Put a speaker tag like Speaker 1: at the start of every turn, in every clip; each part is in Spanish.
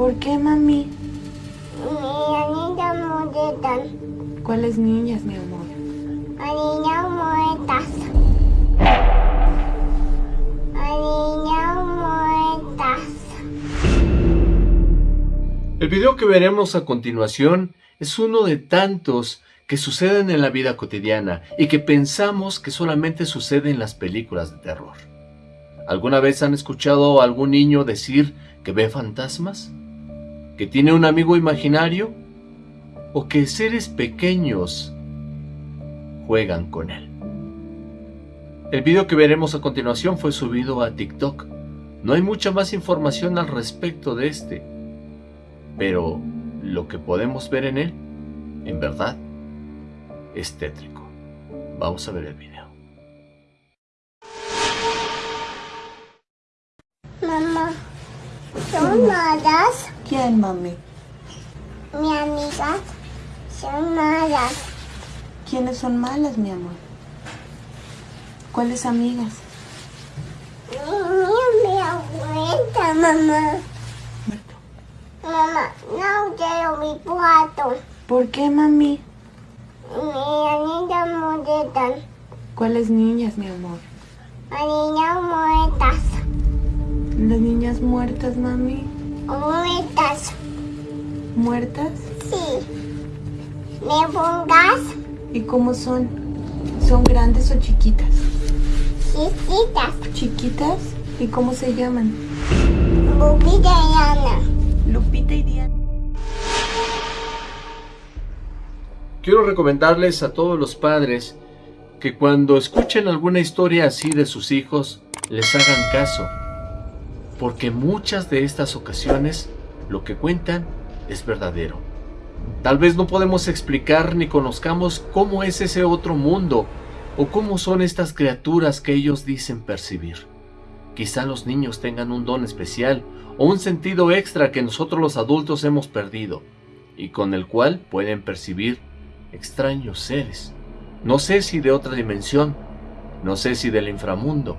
Speaker 1: ¿Por qué, mami?
Speaker 2: Niñas muertas.
Speaker 1: ¿Cuáles niñas, mi amor?
Speaker 2: Niñas muertas. Niñas muertas.
Speaker 3: El video que veremos a continuación es uno de tantos que suceden en la vida cotidiana y que pensamos que solamente sucede en las películas de terror. ¿Alguna vez han escuchado a algún niño decir que ve fantasmas? ¿Que tiene un amigo imaginario? ¿O que seres pequeños juegan con él? El video que veremos a continuación fue subido a TikTok. No hay mucha más información al respecto de este, pero lo que podemos ver en él, en verdad, es tétrico. Vamos a ver el video.
Speaker 2: Mamá, son malas.
Speaker 1: ¿Quién, mami?
Speaker 2: Mis amigas son malas.
Speaker 1: ¿Quiénes son malas, mi amor? ¿Cuáles amigas?
Speaker 2: Mi, mi abuelita, mamá.
Speaker 1: Muerto.
Speaker 2: Mamá, no quiero mi plato.
Speaker 1: ¿Por qué, mami?
Speaker 2: Niñas muertas.
Speaker 1: ¿Cuáles niñas, mi amor?
Speaker 2: Niñas muertas.
Speaker 1: Las niñas muertas, mami.
Speaker 2: Muertas.
Speaker 1: ¿Muertas?
Speaker 2: Sí. ¿Me pongas?
Speaker 1: ¿Y cómo son? ¿Son grandes o chiquitas?
Speaker 2: Chiquitas.
Speaker 1: ¿Chiquitas? ¿Y cómo se llaman?
Speaker 2: Bubita y Ana.
Speaker 1: Lupita y Diana.
Speaker 3: Quiero recomendarles a todos los padres que cuando escuchen alguna historia así de sus hijos, les hagan caso. Porque muchas de estas ocasiones lo que cuentan es verdadero. Tal vez no podemos explicar ni conozcamos cómo es ese otro mundo o cómo son estas criaturas que ellos dicen percibir. Quizá los niños tengan un don especial o un sentido extra que nosotros los adultos hemos perdido y con el cual pueden percibir extraños seres. No sé si de otra dimensión, no sé si del inframundo,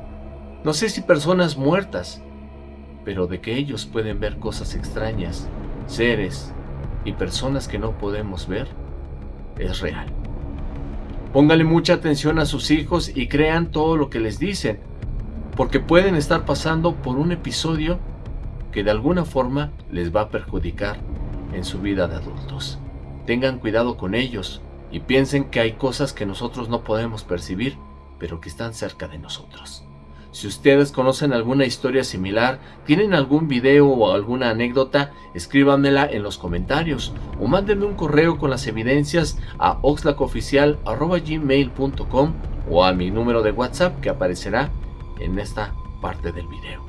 Speaker 3: no sé si personas muertas, pero de que ellos pueden ver cosas extrañas, seres y personas que no podemos ver, es real. Póngale mucha atención a sus hijos y crean todo lo que les dicen, porque pueden estar pasando por un episodio que de alguna forma les va a perjudicar en su vida de adultos. Tengan cuidado con ellos y piensen que hay cosas que nosotros no podemos percibir, pero que están cerca de nosotros. Si ustedes conocen alguna historia similar, tienen algún video o alguna anécdota, escríbanmela en los comentarios o mándenme un correo con las evidencias a oxlacoficial.gmail.com o a mi número de WhatsApp que aparecerá en esta parte del video.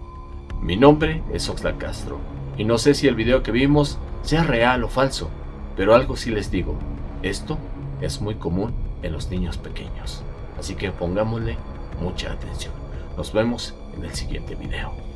Speaker 3: Mi nombre es Oxlack Castro y no sé si el video que vimos sea real o falso, pero algo sí les digo, esto es muy común en los niños pequeños, así que pongámosle mucha atención. Nos vemos en el siguiente video.